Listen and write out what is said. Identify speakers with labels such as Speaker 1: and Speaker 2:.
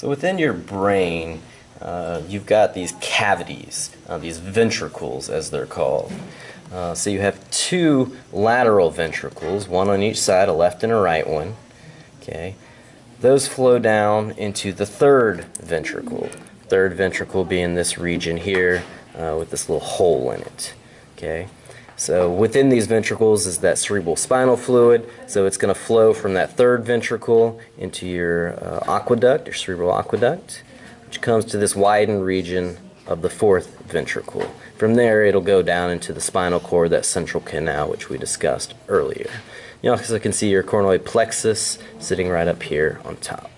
Speaker 1: So within your brain, uh, you've got these cavities, uh, these ventricles as they're called. Uh, so you have two lateral ventricles, one on each side, a left and a right one. Okay, those flow down into the third ventricle. Third ventricle being this region here uh, with this little hole in it. Okay, so within these ventricles is that cerebral spinal fluid. So it's going to flow from that third ventricle into your uh, aqueduct, your cerebral aqueduct, which comes to this widened region of the fourth ventricle. From there, it'll go down into the spinal cord, that central canal, which we discussed earlier. You also can see your choroid plexus sitting right up here on top.